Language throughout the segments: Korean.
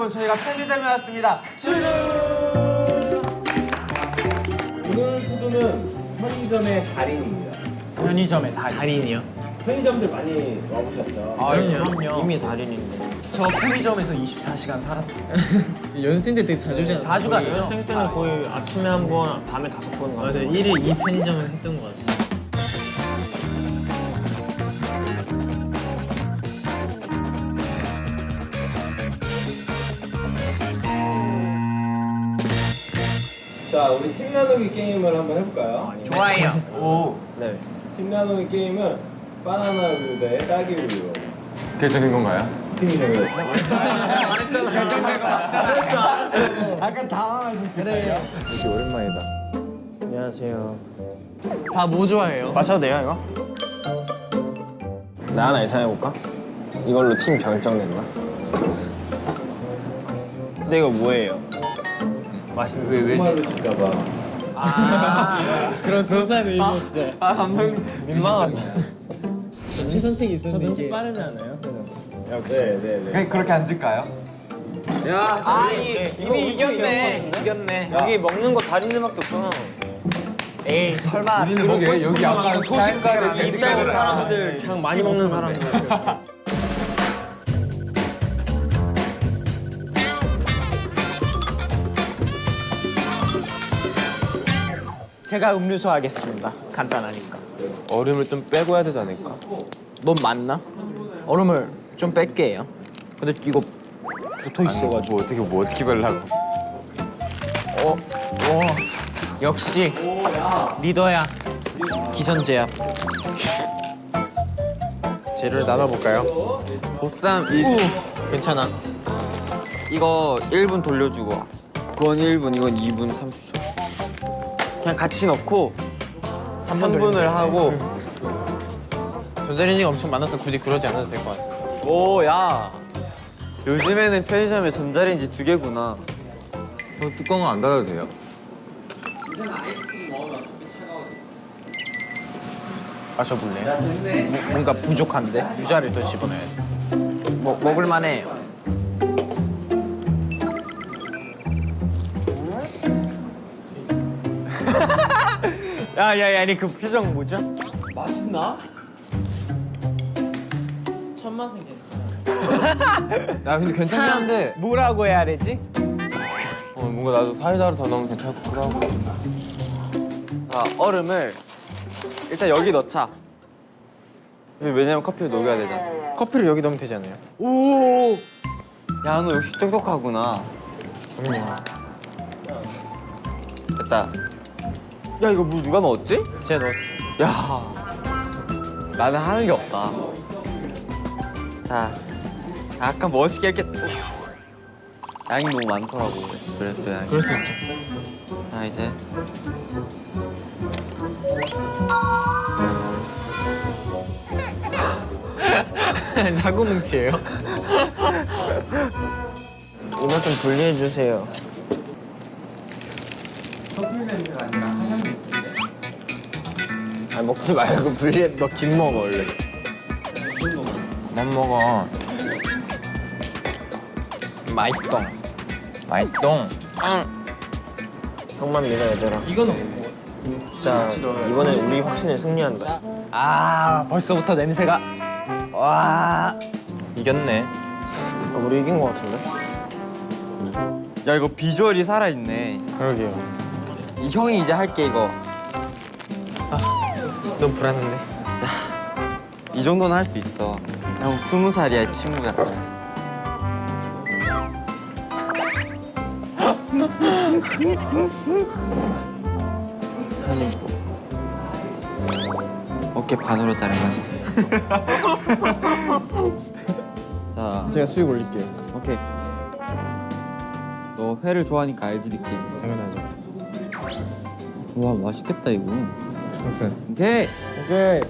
여러분 저희가 편의점에 왔습니다. 오늘 푸드는 편의점의 달인입니다. 편의점의 달인. 달인이요? 편의점들 많이 와보셨죠? 아, 그럼요. 이미 달인인데. 저 편의점에서 24시간 살았어요. 연습생 때 되게 자주 오잖아 자주 갔죠. 연습생 때는 거의 아침에 한 번, 밤에 다섯 번 가고 맞아 1일 2 편의점을 했던 것 같아 자, 우리 팀 나누기 게임을 한번 해볼까요? 좋아요. 오. 네. 팀 나누기 게임은 바나나 우유 대 딸기 우유. 결정된 건가요? 팀이 정해요. 역시 오랜만이다. 안녕하세요. 다 뭐 좋아해요? 마셔도 돼요, 이거? 나 하나 예상해볼까? 이걸로 팀 결정된다. 근데 이거 뭐예요? 맛있는 왜, 왜? 정말로 실까봐. 그런 순수한 의미였어 아, 감독님. 민망하다. 최선책이 있었는데 이게 빠르지 않아요? 네, 네, 네. 그냥 그렇게 앉을까요? 아, 이, 이미 이겼네. 이겼네. 여기 먹는 거 달인들밖에 없잖아. 에이 설마. 그러게 여기 아까 소식가를 입 짧은 사람들, 그냥 많이 먹는 사람들. 제가 음료수 하겠습니다. 간단하니까. 얼음을 좀 빼고 해야 되지 않을까? 넌 맞나? 얼음을 좀 뺄게요. 근데 이거 붙어 있어가지고. 뭐 어떻게 뭐 어떻게 별라고? 어, 와, 역시 리더야. 기선제압. 재료를 나눠볼까요? 보쌈 이 괜찮아 이거 1분 돌려주고 그건 1분 이건 2분 30초 그냥 같이 넣고 3분을 하고 전자레인지가 엄청 많아서 굳이 그러지 않아도 될 것 같아 오 야 요즘에는 편의점에 전자레인지 두 개구나 어, 뚜껑은 안 닫아도 돼요? 마셔볼래요? 뭐, 뭔가 부족한데? 유자를 더 집어넣어야 돼. 뭐, 먹을만해. 야, 야, 야, 아니 그 표정 뭐죠? 야 근데 괜찮긴 한데. 뭐라고 해야 되지? 어, 뭔가 나도 사이다를 더 넣으면 괜찮을 것 같기도 하고. 자 얼음을 일단 여기 넣자. 왜냐면 커피를 녹여야 되잖아. 커피를 여기 넣으면 되지 않아요? 야너 역시 똑똑하구나. 그럼요 됐다 야 이거 물 누가 넣었지? 제가 넣었어 야 나는 하는 게 없다 자 약간 멋있게 이렇게 양이 너무 많더라고 그랬어 양이 그럴 수 있죠 자 이제 사고뭉치예요? 이거 좀 분리해 주세요. 아 먹지 말고 분리해. 너 김 먹어 원래. 그만 먹어 맛있동. 맛있동 형만 믿어 얘들아. 이거는 진짜 이번에 우리 확신을 승리한다. 아, 벌써부터 냄새가. 와. 이겼네 아, 우리 이긴 거 같은데? 야 이거 비주얼이 살아있네 그러게요 이 형이 이제 할게 이거 너무 불안한데. 이 정도는 할 수 있어. 형 스무 살이야 친구야 한입 어깨 반으로 자르면 자. 제가 수육 올릴게요. 오케이. 너 회를 좋아하니까 알지 느낌? 당연하죠. 와 맛있겠다 이거 오케이 오케이 오케이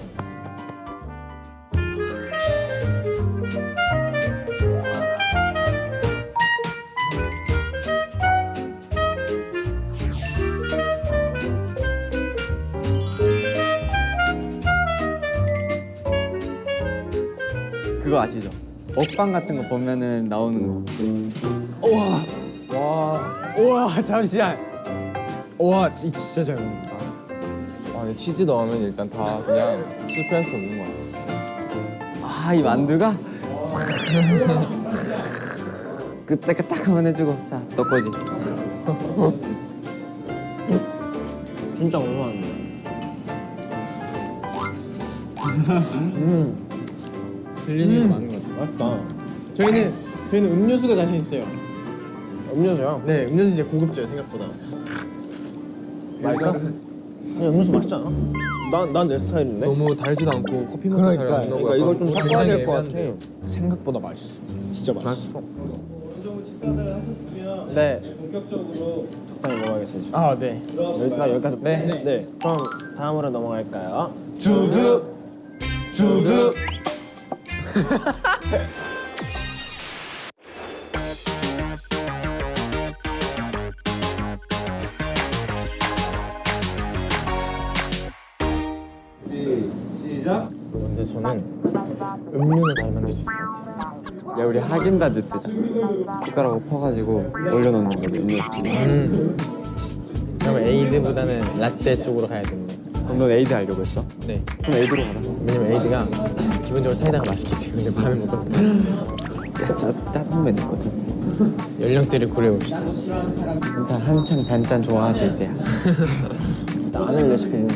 그거 아시죠? 먹방 같은 거 보면은 나오는 거. 우와 잠시만. 우와 지- 진짜 잘 먹는다. 아, 근데 치즈 넣으면 일단 다 그냥 실패할 수 없는 것 같아. 아, 이 만두가 그때 딱 한번 해주고 자, 너 거지. 진짜 궁금한데. 들리는 게 많은 것 같아요. 맛있다. 저희는 저희는 음료수가 자신 있어요. 음료수야. 네, 음료수 이제 고급져요 생각보다. 맛있어? 그냥 음료수 맛있잖아. 난난 내 스타일인데. 너무 달지도 않고 커피 맛도 잘안 나고 그러니까 이걸 좀 섞어야 될 것 같아. 생각보다 맛있어. 진짜 맛있어. 네. 본격적으로 적당히 먹어야겠어 지금. 아 네. 여기까지 여기까지. 네. 네. 그럼 다음으로 넘어갈까요? 주드 주드 하긴다즈 쓰자. 숟가락으로 퍼가지고 올려놓는 거지, 음료수. 음. 그러면 에이드보다는 라떼 쪽으로 가야 되는데. 그럼 넌 에이드 하려고 했어? 네. 그럼 에이드로 가자. 왜냐면 에이드가 기본적으로 사이다가 맛있기 때문에 반을 먹거든요. 야, 짜, 짜장면 있거든. 연령대를 고려해봅시다. 일단 한창 단짠 좋아하실 때야. 나 아는 레시피는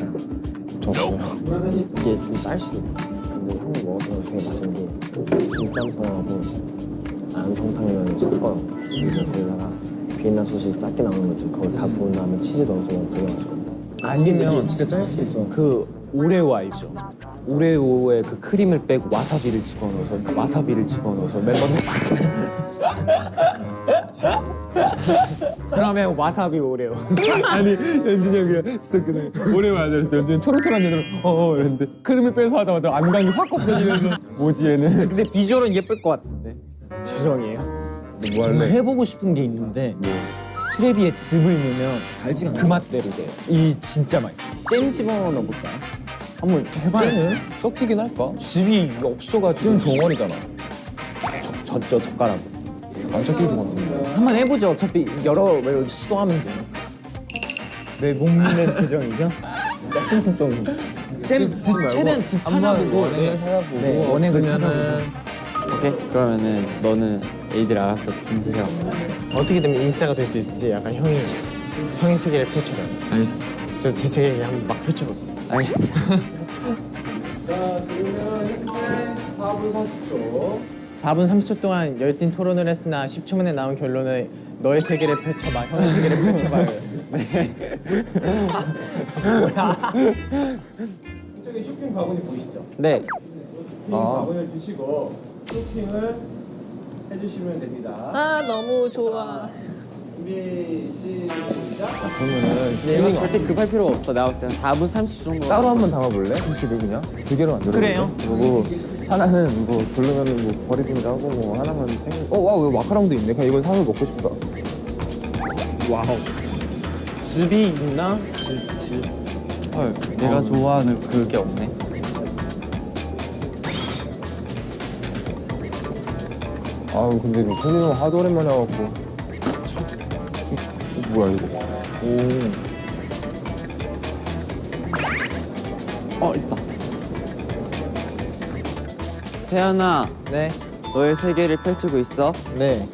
저 없어요. 이게 좀 짤 수도 있고. 근데 형이 거 되게 맛있는 게 진짬뽕하고 안성탕면을 섞어요. 그리고 비엔나 소시지 작게 나오는 거지. 그걸 다 부은 다음에 치즈 넣어서 맛있거든. 아니면 진짜 짤 수 있어. 그 오레오 알죠? 오레오에 그 크림을 빼고 와사비를 집어넣어서 그 와사비를 집어넣어서 멤버들 그러면 와사비 오레오 아니 연준이 형이 진짜 그냥 와야 되는데 연준이 초롱초롱한 애들 어어 이랬는데 크림을 빼서 하자마자 안광이 확 없어지면서 뭐지 얘는 근데 비주얼은 예쁠 것 같은데 죄송해요 뭐 정말 해보고 싶은 게 있는데 트레비에 즙을 넣으면 달지가 그 맛대로 돼 이 진짜 맛있어 잼 집어 넣어볼까요? 한번 해봐요 쟤는 섞이긴 할까? 즙이 없어가지고 쟤는 덩어리잖아 졌죠 젓가락으로 안 섞일 것 같은데 한번 해보죠. 어차피 여러 번 시도하면 돼요. 왜 목는 표정이죠? 조금 좀. 쌤, 집, 최대한 집 찾아보고. 원액을 네. 찾아보고 네, 원액을 없으면은 오케이? 그러면은 너는 에이드를 알아서 준비해요. 어떻게 되면 인싸가 될 수 있을지 약간 형이 성의 세계를 펼쳐봐요. 알겠어. 저 제 세계 한번 막 펼쳐볼게요. 알겠어. 4분 30초 동안 열띤 토론을 했으나 10초 만에 나온 결론은 너의 세계를 펼쳐봐, 형의 세계를 펼쳐봐였어. 저기 쇼핑 바구니 보이시죠? 네. 쇼핑 바구니를 주시고 쇼핑을 해주시면 됩니다. 아, 너무 좋아. 준비 시작. 그러면은 이거 절대 급할 필요가 없어. 내가 볼때 4분 30초 정도. 따로 한 번 담아볼래? 후식을 그냥 두 개로 만들어 그래요. 그리고 하나는 뭐 별로면은 뭐 버리기도 하고 뭐 하나만 챙겨 어와 왜 마카롱도 있네 그냥 이거 사서 먹고 싶다 wow. 즙이 있나? 즙, 즙. 헐, 내가 좋아하는 그게 없네. 아유 근데 이거 손님 하도 오랜만에 와갖고 참, 이거 뭐야 이거 어, 있다. 태연아, 네, 너의 세계를 펼치고 있어. 네.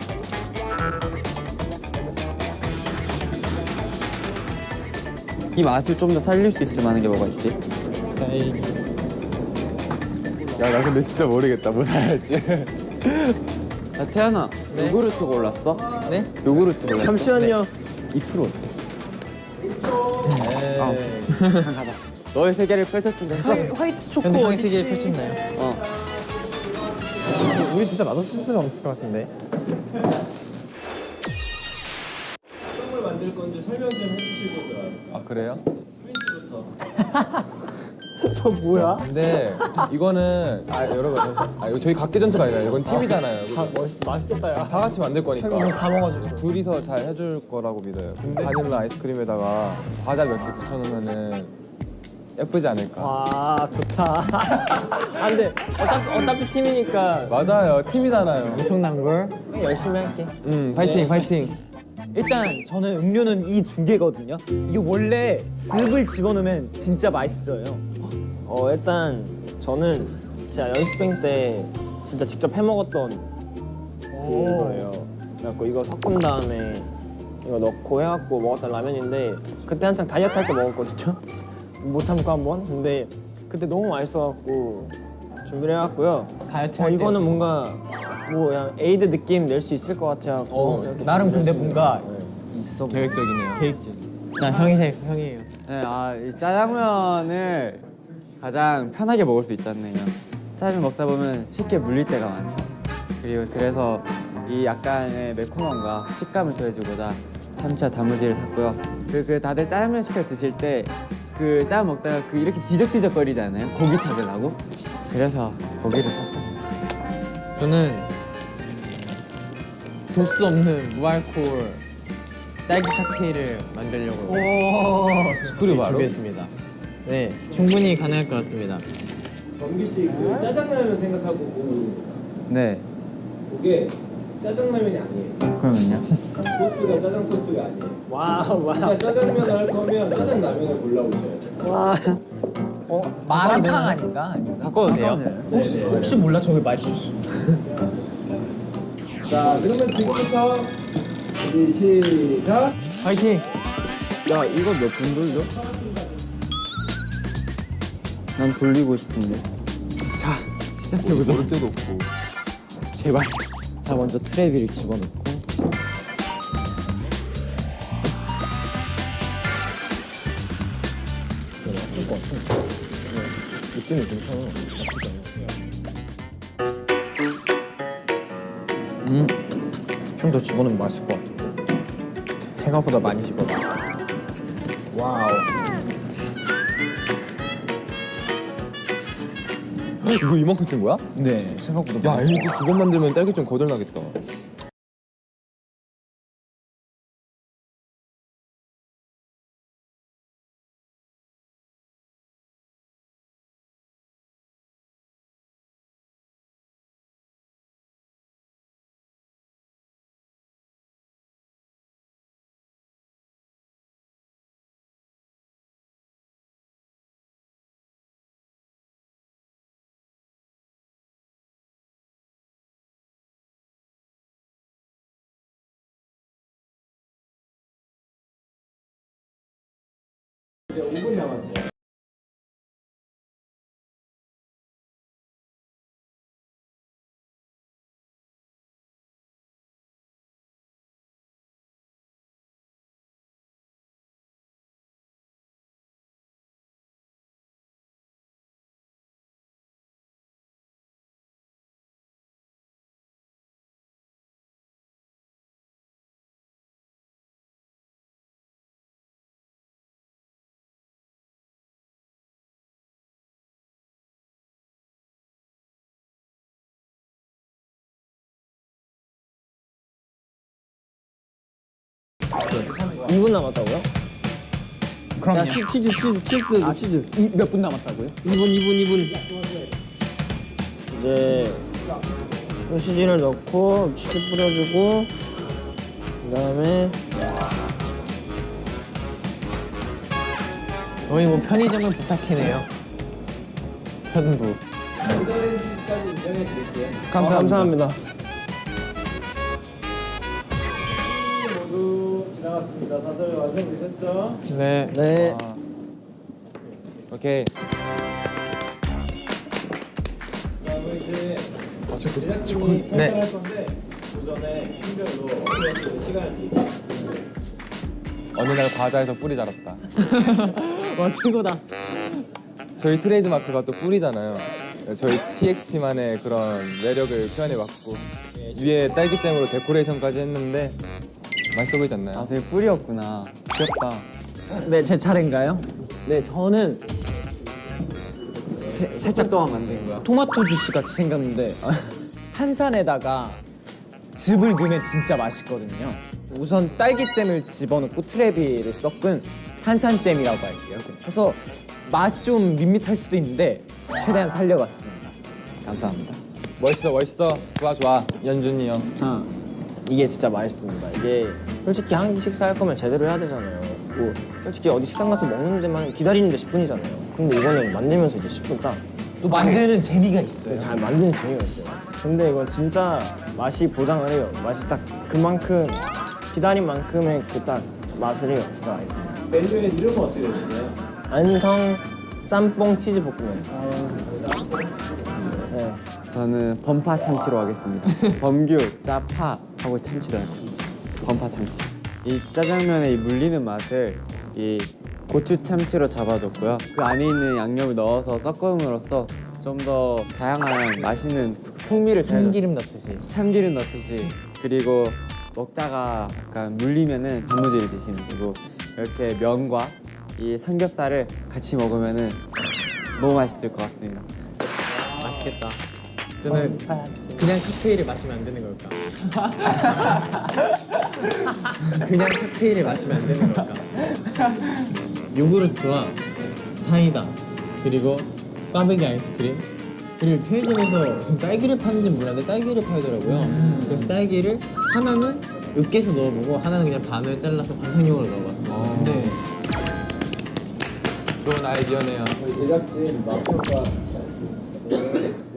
이 맛을 좀 더 살릴 수 있을 만한 게 뭐가 있지? 야나 근데 진짜 모르겠다 뭐 할지 야, 태연아, 요구르트 골랐어? 네? 요구르트 골랐어? 잠시만요. 2%. 아, 그냥 가자. 너의 세계를 펼쳤으면 됐어. 화이 트 초코. 형의 어딨지? 세계를 펼쳤나요? 어. 우리 진짜 맛없을 수가 없을 것 같은데. 어떤 걸 만들 건지 설명 좀 해주시고. 아 그래요? 저 뭐야? 근데 이거는 아 여러분 아 이거 저희 각계 전투가 아니라 이건 팀이잖아요 멋있, 맛있겠다, 야. 다 같이 만들 거니까 다 먹어가지고. 둘이서 잘 해줄 거라고 믿어요. 바닐라 아이스크림에다가 과자 몇 개 붙여놓으면은 예쁘지 않을까. 아 좋다. 안 돼 어차피 어차피 팀이니까 맞아요. 팀이잖아요. 엄청난 걸. 열심히 할게. 음, 파이팅, 파이팅. 일단 저는 음료는 이 두 개거든요. 이게 원래 즙을 집어넣으면 진짜 맛있어요. 어 일단 저는 제가 연습생 때 진짜 직접 해 먹었던 그거예요. 그래갖고 이거 섞은 다음에 이거 넣고 해갖고 먹었던 라면인데 그때 한창 다이어트 할 때 먹었거든요. 못 참고 한 번. 근데 그때 너무 맛있어갖고 준비를 해왔고요. 다이어트 어, 할 때. 이거는 뭔가 뭐 그냥 에이드 느낌 낼 수 있을 것 같아갖고 어, 나름 근데. 뭔가 있어. 계획적이네요. 계획적. 나 형이 제일 형이에요. 네, 아, 이 짜장면을 가장 편하게 먹을 수 있잖아요. 짜장면 먹다 보면 쉽게 물릴 때가 많죠. 그리고 그래서 이 약간의 매콤함과 식감을 더해주고자 참치와 단무지를 샀고요. 그, 그 다들 짜장면 시켜 드실 때 그 짜장 먹다가 그 이렇게 뒤적뒤적 거리잖아요. 고기 찾으려고. 그래서 고기를 샀습니다. 저는 도수 없는 무알콜 딸기 칵테일을 만들려고 스크류 바로. 준비했습니다. 네, 충분히 가능할 것 같습니다. 네. 그게 짜장라면이 아니에요. 그러면요? 소스가 짜장 소스가 아니에요. wow wow. 진짜 짜장면 할 거면 짜장라면을 골라오셔야 돼요. 와. 마라탕 아닌가? 아닌가? 바꿔도 돼요? 혹시, 혹시 몰라 저게 맛있을 수. 자, 그러면 지금부터 준비 시작. 파이팅. 야, 이거 몇분 돌려? 난 돌리고 싶은데. 시작해보자. 모를 때도 없고. 제발. 자 먼저 트레비를 집어넣고. 느낌이 괜찮아. 좀더 집어넣으면 맛있을 것 같은데. 생각보다 많이 집어넣어. 와우. 이거 이만큼 쓴 거야? 네, 생각보다. 야, 많이 이거 두번 만들면 딸기 좀 거덜나겠다. 이분 남았 다고요? 그럼요. 야, 치, 치즈, 치즈, 치즈, 치즈. 몇 분 남았다고요? 2분, 2분, 2분. 이제 소시지를 넣고 치즈 뿌려주고 그다음에 거의 뭐 편의점을 부탁해네요. 편부. 전자레인지까지 인정해 드릴게요. 감사합니다. 지나갔습니다. 다들 완성되셨죠? 네. 네. 오케이. 그다음에 이제 제작진이 네. 평가할 건데 그 전에 팀별로 시간을 드릴게요. 어느 날 과자에서 뿔이 자랐다. 와 최고다. 저희 트레이드 마크가 또 뿔이잖아요. 저희 TXT만의 그런 매력을 표현해봤고 위에 딸기잼으로 데코레이션까지 했는데 맛있어 보이지 않나요? 아, 저기 뿔이었구나. 귀엽다. 네, 제 차례인가요? 네, 저는 세- 살짝 동안 만든 거야. 토마토 주스 같이 생겼는데 한산에다가 즙을 넣으면 진짜 맛있거든요. 우선 딸기잼을 집어넣고 트레비를 섞은 한산잼이라고 할게요. 그래서 맛이 좀 밋밋할 수도 있는데 최대한 살려봤습니다. 감사합니다. 멋있어 멋있어 좋아 좋아 연준이 형 아, 이게 진짜 맛있습니다. 이게 솔직히 한 끼 식사할 거면 제대로 해야 되잖아요. 뭐 솔직히 어디 식당 가서 먹는 데만 기다리는 데 10분이잖아요. 근데 이거는 만들면서 이제 10분 딱. 또 만드는 재미가 있어요. 잘 만드는 재미가 있어요. 근데 이건 진짜 맛이 보장을 해요. 맛이 딱 그만큼 기다린 만큼의 그 딱 맛을 해요. 진짜 맛있습니다. 메뉴의 이름은 어떻게 되시나요? 안성 짬뽕 치즈 볶음면. 네. 저는 범파 참치로 하겠습니다. 범규, 짜파 하고 참치로요 참치. 범파 참치. 이 짜장면의 이 물리는 맛을 이 고추 참치로 잡아줬고요. 그 안에 있는 양념을 넣어서 섞음으로써 좀 더 다양한 맛있는 풍미를 잘 참기름 넣듯이. 참기름 넣듯이 그리고 먹다가 약간 물리면은 단무지를 드시면 되고 이렇게 면과 이 삼겹살을 같이 먹으면은 너무 맛있을 것 같습니다. 맛있겠다. 저는 그냥 칵테일을 마시면 안 되는 걸까? 그냥 칵테일을 마시면 안 되는 걸까? 요구르트와 사이다 그리고 꽈배기 아이스크림 그리고 편의점에서 지금 딸기를 파는지 몰랐는데 딸기를 팔더라고요. 그래서 딸기를 하나는 으깨서 넣어보고 하나는 그냥 반을 잘라서 반상용으로 넣어봤어요. 네. 좋은 아이디어네요 제작진 마표가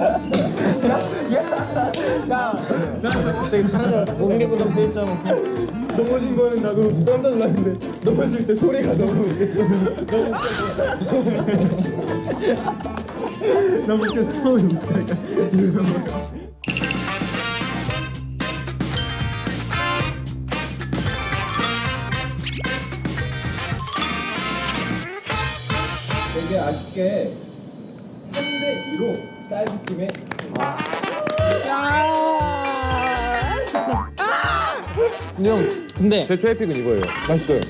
고 싶어. 갑자기 사라져. 공개구름 세입자고 넘어진 거는 나도 깜짝 놀랐는데 넘어질 때 소리가 너무 너무 웃겨 처음에 웃다가 되게 아쉽게 3대 2로 딸기팀에 근데 형, 근데 제 최애 픽은 이거예요 맛있어요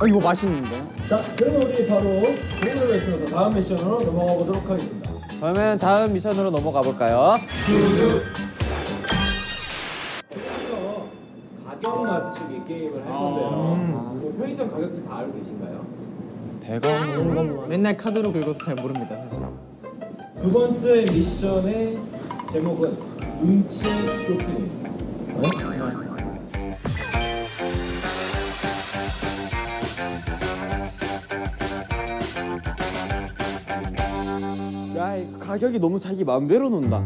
아, 이거 맛있는데? 자, 그러면 우리 바로 그림을 외치면서 다음 미션으로 넘어가 보도록 하겠습니다. 그러면 다음 미션으로 넘어가 볼까요? 가격 맞추기 게임을 할 건데요. 이거 편의점 가격대 다 알고 계신가요? 맨날 카드로 긁어서 잘 모릅니다 사실. 두 번째 미션의 제목은 눈치 쇼핑입니다. 야, 이 가격이 너무 자기 마음대로 논다.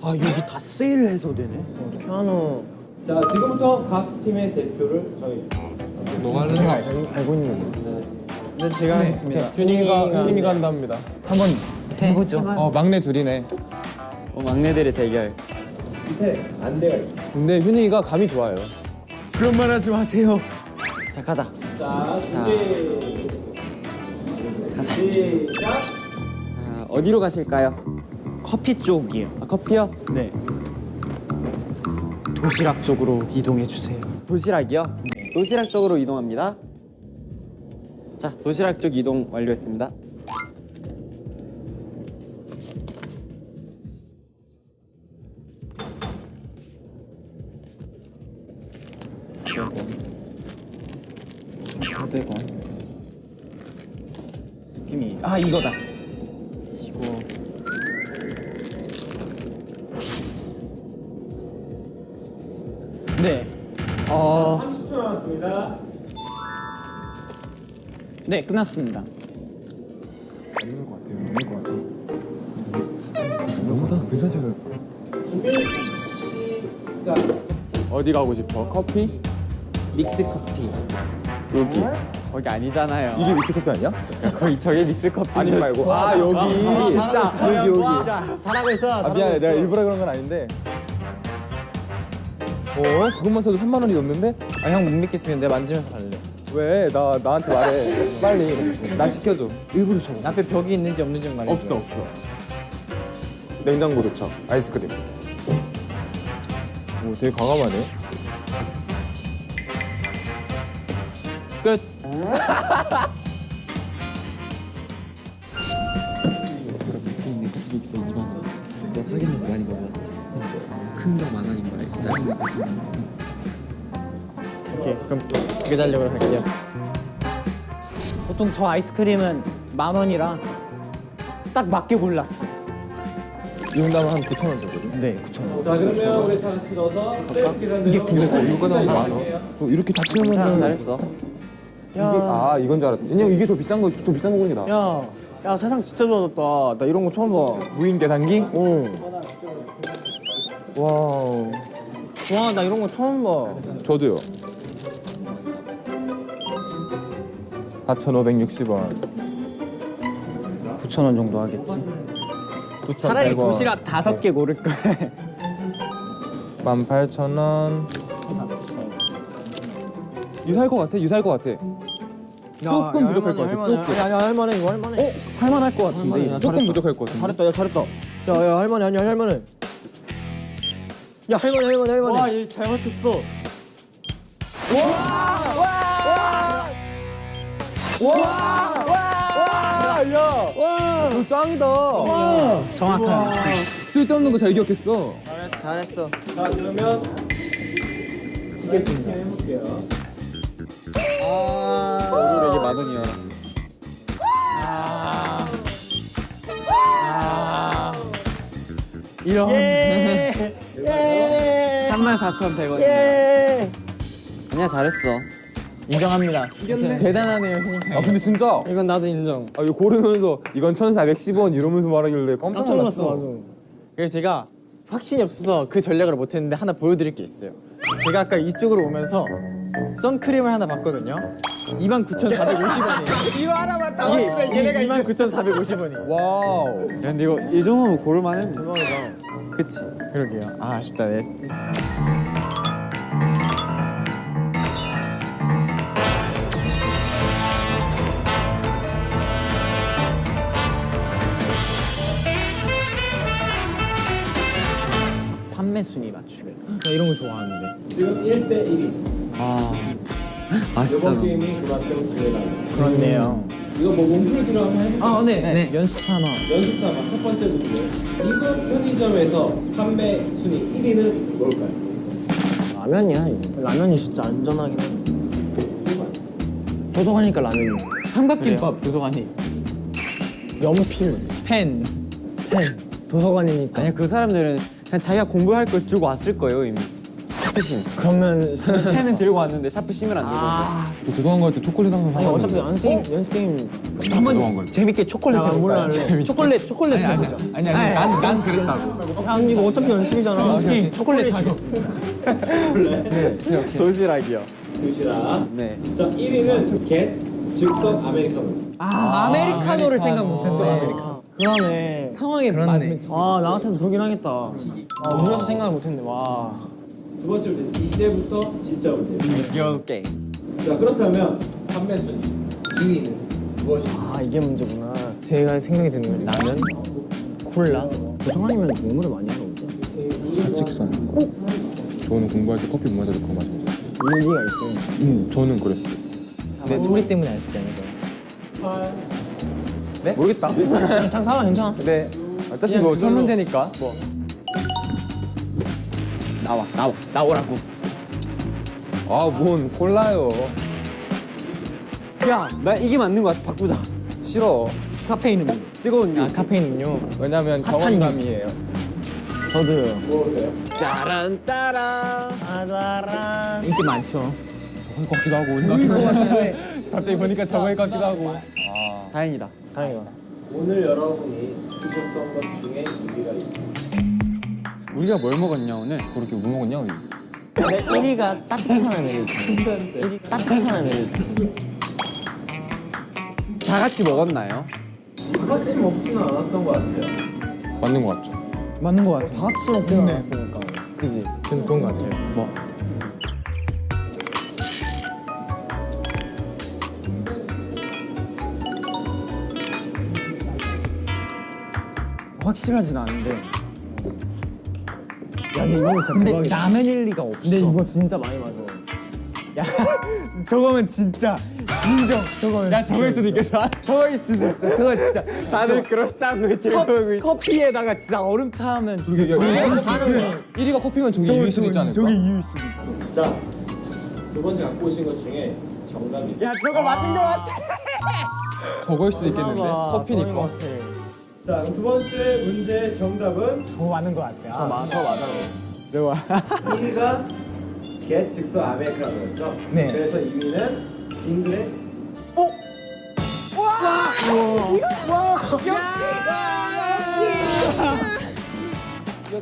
아 여기 다 세일해서 되네. 피아노 자, 지금부터 각 팀의 대표를 정해주세요. 알고 있는 거. 네, 제가 하겠습니다. 휴닝이가 휴닝이가 한답니다. 한번 해보죠. 어 막내 둘이네 어, 막내들의 대결. 밑에 안대가 있습니다. 근데 효닝이가 감이 좋아요 그런 말 하지 마세요. 자, 가자. 자, 준비. 시작. 아, 어디로 가실까요? 커피 쪽이요. 아, 커피요? 네. 도시락 쪽으로 이동해 주세요. 도시락이요? 도시락 쪽으로 이동합니다. 자, 도시락 쪽 이동 완료했습니다. 느낌이 아 이거다. 네 끝났습니다. 넘을 것 같아요 넘을 것 같아 너무다 괜찮지 않아요? 준비. 시작. 어디 가고 싶어? 커피? 믹스 커피. 여기. 거기 아니잖아요. 이게 믹스 커피 아니야? 거기 저게 믹스 커피. 아니 말고 아 여기 진짜 여기 여기 잘하고 있어. 아 미안해 내가 일부러 그런 건 아닌데 어? 그것만 사도 3만 원이 넘는데? 아 형 못 믿겠으면 내가 만지면서 갈래. 왜? 나 나한테 말해. 빨리. 나 시켜줘. 일부러 줘. 앞에 벽이 있는지 없는지 말해. 없어 없어. 냉장고 도착. 아이스크림. 오 되게 과감하네. 끝. 확인해서 많이 먹어봤지. 큰 거 만 원인 거야. 작은 거 4천 원. 오케이 그럼 두개 달력으로 할게요. 보통 저 아이스크림은 만 원이라 딱 맞게 골랐어. 이 정도면 한 9천 원 정도거든. 네, 9천 원. 자 그러면 우리 다 같이 넣어서 백 계산대로 이거 나면 만 원. 어, 이렇게 다 채우면 잘했어. 이게 아 이건 줄 알았다. 왜냐면 이게 더 비싼 거더 비싼 거 보는 게 나. 야, 야 세상 진짜 좋아졌다. 나 이런 거 처음 봐. 무인 계산기? 응. wow. 와, 나 이런 거 처음 봐. 저도요. 4,560원. 9천 원 정도 하겠지. 9,100원. 차라리 도시락 다섯 개 고를 걸. 18,000원. 유사할 것 같아. 유사할 것 같아. 조금 부족할 것 같아. 조금. 야, 야, 할만해. 이거 할만해. 할만할 것 같은데. 야, 조금 잘했다. 부족할 것 같아. 잘했다. 야, 잘했다. 야, 야, 할만해. 아니야, 할만해. 야, 할만해, 할만해, 할만해. 얘잘 맞췄어. 정확한. 쓸데없는 거 잘 기억했어. 잘했어. 자 그러면 이겠습니다 해볼게요 이게 만 원이야. 이런. 34,100원. 아니야 잘했어. 인정합니다. 대단하네요 형님. 아 근데 진짜 이건 나도 인정. 아 이거 고르면서 이건 1,410원 이러면서 말하길래 깜짝 놀랐어. 맞아. 그래서 제가 확신이 없어서 그 전략을 못 했는데 하나 보여드릴 게 있어요. 제가 아까 이쪽으로 오면서 선크림을 하나 봤거든요. 29,450원이에요. 이거 하나만 다 왔으면 얘네가 29,450원이에요. 와우. 야 근데 이거 이 정도면 고를만해. 대박이다. 그치? 그러게요. 아 아쉽다. 내 판매 순위 맞추기. 나 이런 거 좋아하는데. 지금 1대 1이죠 아 아쉽다. 이번. 게임이 그만큼 중요하다 그렇네요. 이거 뭐 몸풀기로 한번 해볼까요? 아, 네. 연습 삼아. 연습 삼아 첫 번째 문제 이거 편의점에서 판매 순위 1위는 뭘까요? 라면이야, 이거. 라면이 진짜 안전하긴 해. 도서관이니까 라면이. 삼각김밥. 도서관이. 연필, 펜. 펜. 도서관이니까. 아니야 그 사람들은 그냥 자기가 공부할 걸 들고 왔을 거예요 이미. 샤프심. 그러면 펜은 들고 왔는데 샤프심을 안 들고 왔어. 또 도서관 갈때 초콜릿 항상 사가지고. 어차피 연습 연습 게임 때. 재밌게 초콜릿 해볼까요? 할래. 초콜릿 초콜릿 해보자. 아니 아니 난, 난 그랬다고. 아 이거 어차피 연습이잖아. 연습 게임 초콜릿 하겠습니다. 도시락이요. 도시락 네. 자 1위는 겟 즉석 아메리카노 아, 아메리카노를 생각 못했어. 아메리카노. 그러네. 상황에 맞으면 아, 나 같아도 그러긴 하겠다. 아, 음료수 생각을 못했네. 와. 두 번째 문제 이제부터 진짜 문제 Let's go 게임. 자 그렇다면 판매 순위 2위는 무엇일까요? 아, 이게 문제구나. 제가 생각이 드는 건 라면, 콜라. 도서관이면 공부를 많이 하거든요. 사직선. 저는 공부할 때 커피 못 마셔도 그거 마셔요. 일리가 있어. 음, 저는 그랬어. 내 소리 때문에 아쉽지 않을까요? 모르겠다. 괜찮아, 괜찮아. 네. 어차피 뭐 첫 문제니까. 뭐. 나와 나와 나오라고. 아, 뭔 콜라요. 야, 나 이게 맞는 거 같아. 바꾸자. 싫어. 카페인 음료. 뜨거운 유. 아 카페인 음료. 왜냐면 경험감이에요. 저도요. 무엇이세요? 따란 따란. 아다란. 인기 많죠. 저거 같기도 하고. 저거일 것 같은데. 갑자기 보니까 저거일 것 같기도 하고. 다행이다. 다행이다. 오늘 여러분이 드셨던 것 중에 2위가 있습니다 우리가 뭘 먹었냐 오늘? 그렇게 뭐 먹었냐, 우리? 내 1위가 따뜻한 아메리카. 1위 따뜻한 아메리카. 다 같이 먹었나요? 같이 먹지는 않았던 것 같아요 맞는 것 같죠? 맞는 것 같아. 다 같이 먹지는 않았으니까. 그지? 그런 거 같아요. 뭐? 확실하진 않은데. 야 근데 이건 진짜 근데 대박이다 라면일 리가 없어. 근데 이거 진짜 많이 맞아 야, 저거면 진짜 인정. 저거면. 야, 저거일 수도 있겠다. 저거일 수도 있어. 저거 진짜. 다들 그럴싸한 거 들고 있어. 커피에다가 진짜 얼음 타면 진짜. 저게 1위가 커피면 저게 이길 수도 있지 않을까? 저게 이유일 수도 있어. 자, 두 번째 갖고 오신 것 중에 정답이 야, 저거 맞는 거 같아. 저거일 수도 있겠는데? 커피니까. 자, 그럼 두 번째 문제 정답은 저거 맞는 거 같아. 저 맞, 저 맞아. 1위가 겟 즉석 아메리카노였죠? 네. 그래서 2위는 빈들의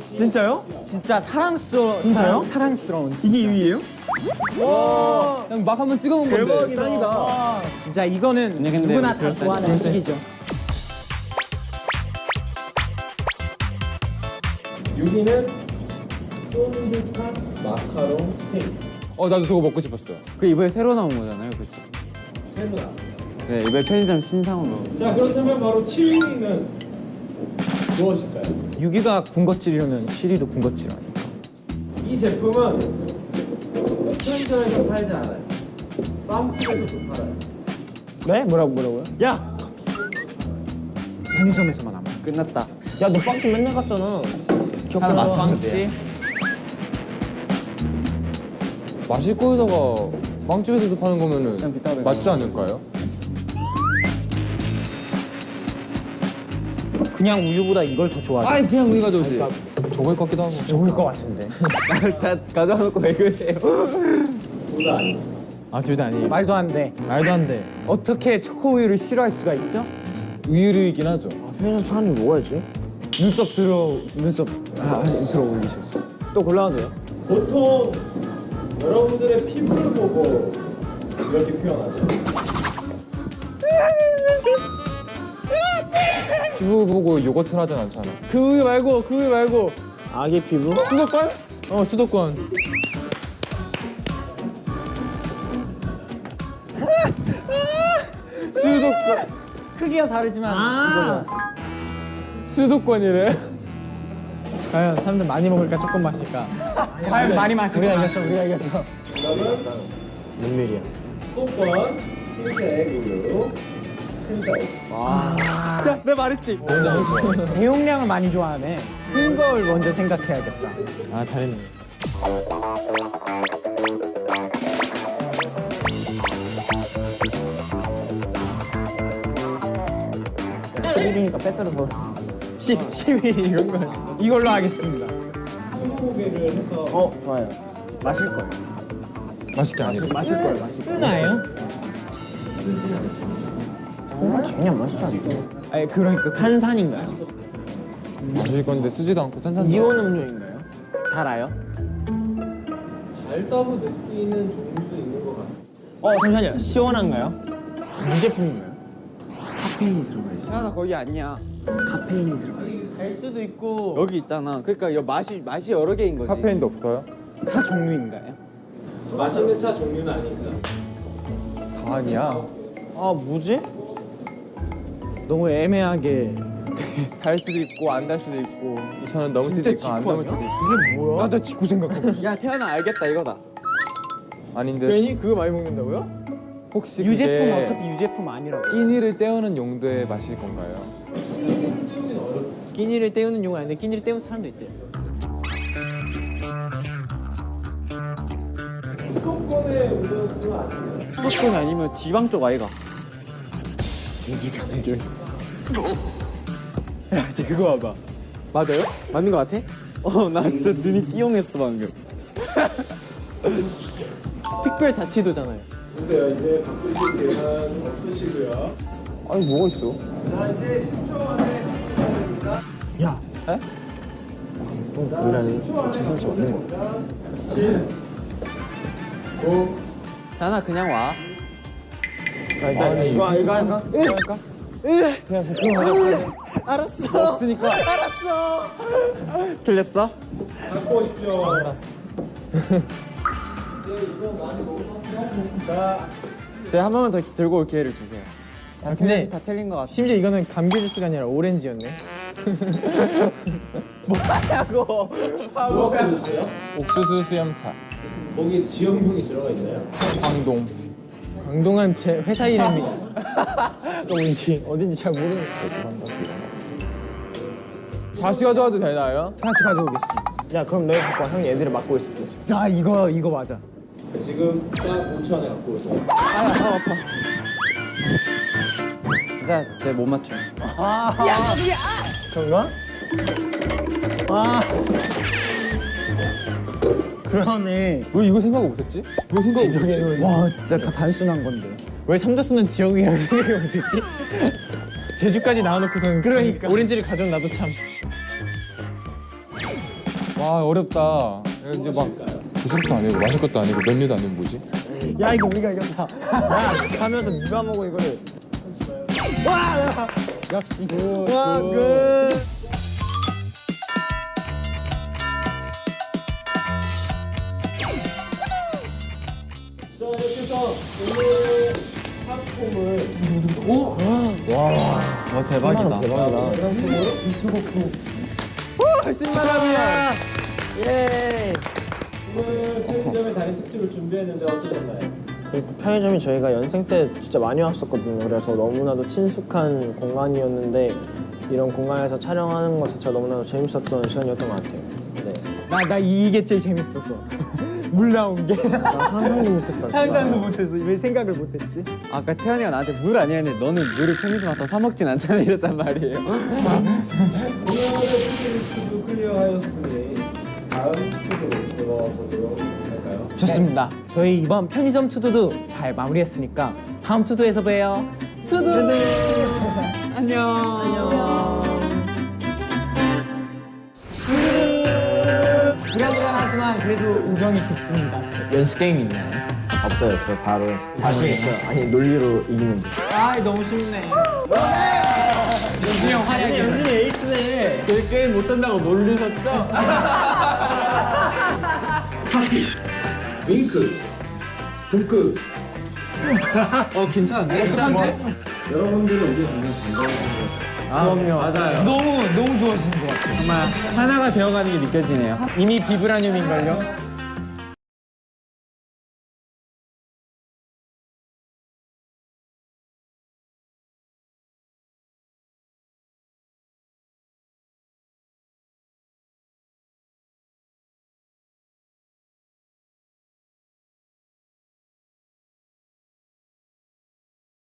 진짜요? 진짜 사랑스러워. 진짜요? 사랑스러운. 이게 2위예요? 그냥 막 한번 찍어본 건데. 짱이다. 진짜 이거는 근데 누구나 다 좋아하는 식이죠. 6위는 쫀득한 마카롱 생 어 나도 저거 먹고 싶었어. 그 이번에 새로 나온 거잖아요, 그렇죠? 세무나 네, 이번에 편의점 신상으로. 자, 그렇다면 바로 7위는 무엇일까요? 6위가 군것질이라면 7위도 군것질 아니야? 이 제품은 편의점에서 팔지 않아요 빵집에서도 팔아요 네? 뭐라고 뭐라고요? 야! 편의점에서만 아마. 끝났다. 야 너 빵집 맨날 갔잖아 하나 맞췄는데. 마실 거에다가 빵집에서도 파는 거면은 맞지 않을까요? 그냥 우유보다 이걸 더 좋아하지. 아니 그냥 우리 가져오지. 저거일 것 같기도 하고. 좋을 것 같은데. 다 가져놓고 왜 그래요? 둘 다 아니에요 아, 둘 다 아니에요. 말도 안 돼. 말도 안 돼. 어떻게 초코 우유를 싫어할 수가 있죠? 우유류이긴 하죠. 편의점 파는 게 뭐가 있지? 눈썹 들어 눈썹 아, 들어 올리셨어. 또 골라도 돼요? 보통 여러분들의 피부를 보고 이렇게 표현하죠 피부 보고 요거트 하진 않잖아. 그 우유 말고, 그 우유 말고. 아기 피부? 수도권? 어, 수도권. 수도권 크기가 다르지만 아~ 수도권이래. 과연 사람들 많이 먹을까, 조금 마실까? 과연 많이 마시고 우리가 이겼어 우리가 이겼어. 수도권 흰색 우유 큰 사이 내 말했지. 대용량을 많이 좋아하네. 큰 걸 먼저 생각해야겠다. 아, 잘했네. 시리니까 빼빼로 더. 10, 11 이런 거. 이걸로 하겠습니다. 20개를 해서 어 좋아요. 마실 거예요. 맛있게 안 했어. 마실 거예요. 쓰나요? 쓰진 않습니다 당연히 안 마시지 않을까? 아니 그러니까 탄산인가요? 마실 건데 쓰지도 않고 탄산. 이온 음료인가요? 달아요? 달다고 느끼는 종류도 있는 것 같아요 어 잠시만요. 시원한가요? 무제품인가요? 하나 거기 아니야. 카페인이 들어가 있어요. 달 수도 있고. 여기 있잖아. 그러니까 여 맛이 맛이 여러 개인 거지. 카페인도 없어요? 차 종류인가요? 맛있는 차 종류는 아닙니다 다 아니야. 아 뭐지? 너무 애매하게 달 수도 있고 안 달 수도 있고. 저는 너무 쓰니까 안 넘을 수도 있고. 이게 뭐야? 나도 직구 생각하고 야 태연아 알겠다 이거다. 아닌데 괜히 그거 많이 먹는다고요? 혹시 유제품 어차피 유제품 아니라고. 끼니를 때우는 용도의 마실 건가요? 끼니를 때우는 용은 아닌데 끼니를 때우는 사람도 있대요. 수도권의 음료수는 아니에요 수도권 아니면 지방 쪽 아이가. 들고 와봐. 맞아요? 맞는 거 같아? 어 나 진짜 눈이 띠용했어 방금. 특별 자치도잖아요. 보세요 이제 바꾸실 계산 없으시고요 아니 뭐가 있어? 자 이제 10초 안에 야, 또 브이라니 주선차 없는 것 같아 10 9 태연아 그냥 와. 이거 이거 할까? 이거 할까? 알았어. 없으니까. 알았어. 들렸어? 갖고 오십시오. 제가 한 번만 더 들고 올 기회를 주세요. 아, 근데 다 틀린 것 같아. 심지어 이거는 감귤 주스가 아니라 오렌지였네. 뭐라고 드세요? 옥수수 수염차 거기에 지역명이 들어가 있나요? 광동 강동한 제 회사 이름이 또 뭔지 어딘지 잘 모르는. 다시 가져와도 되나요? 하나씩 가져오겠습니다. 야 그럼 너희 갖고 와 형이 애들을 맡고 있을게 자 이거 이거 맞아. 지금 딱 5초 안에 갖고 오세요. 진짜 제못 맞춤. 그런가? 아 그러네. 왜 이거 생각 없었지? 왜 생각 없었지? 와 진짜 다 단순한 건데. 왜 삼다수는 지역이라고 생각을 못했지? 제주까지 나와놓고서는 그러니까 오렌지를 가져온 나도 참. 와 어렵다 이제 막 부술도 아니고 마실 것도 아니고 메뉴도 아니고 뭐지? 야 이거 우리가 이겼다. 야 가면서 누가 먹어 이거를. 와 역시. 와 끝. 자 이렇게 해서 오늘 상품을 와 대박이다. 대박이다 오늘 편의점의 달인 특집을 준비했는데 어떠셨나요? 그리고 편의점이 저희가 연생 때 진짜 많이 왔었거든요 그래서 너무나도 친숙한 공간이었는데 이런 공간에서 촬영하는 것 자체가 너무나도 재밌었던 시간이었던 것 같아요 네. 나 나 이게 제일 재밌었어. 물 나온 게. 상상도 못했다. 상상도 못했어. 왜 생각을 못했지? 아까 태현이가 나한테 물 아니야 했는데 너는 물을 편의점 와서 사 먹진 않잖아 이랬단 말이에요. 오늘의 투데리스트도 클리어하였으니 다음 들어가 보도록 할까요? 좋습니다. 저희 이번 편의점 투두도 잘 마무리했으니까 다음 투두에서 봬요. 투두. 안녕. 안녕. 불안불안하지만 그래도 우정이 깊습니다. 연습 게임 있나요? 없어요 없어요 바로 자신 있어요 아니 논리로 이기는데 아 너무 쉽네. 연준이 형 활약이. 연준이 에이스네. 그 게임 못한다고 놀리셨죠? 파티, 윙크, 북극. 어 괜찮은데? 여러분들의 의견 정말 반가워요. 그럼요. 맞아요. 너무 너무 좋아하시는 것 같아요. 정말 하나가 되어가는 게 느껴지네요. 이미 비브라늄인걸요?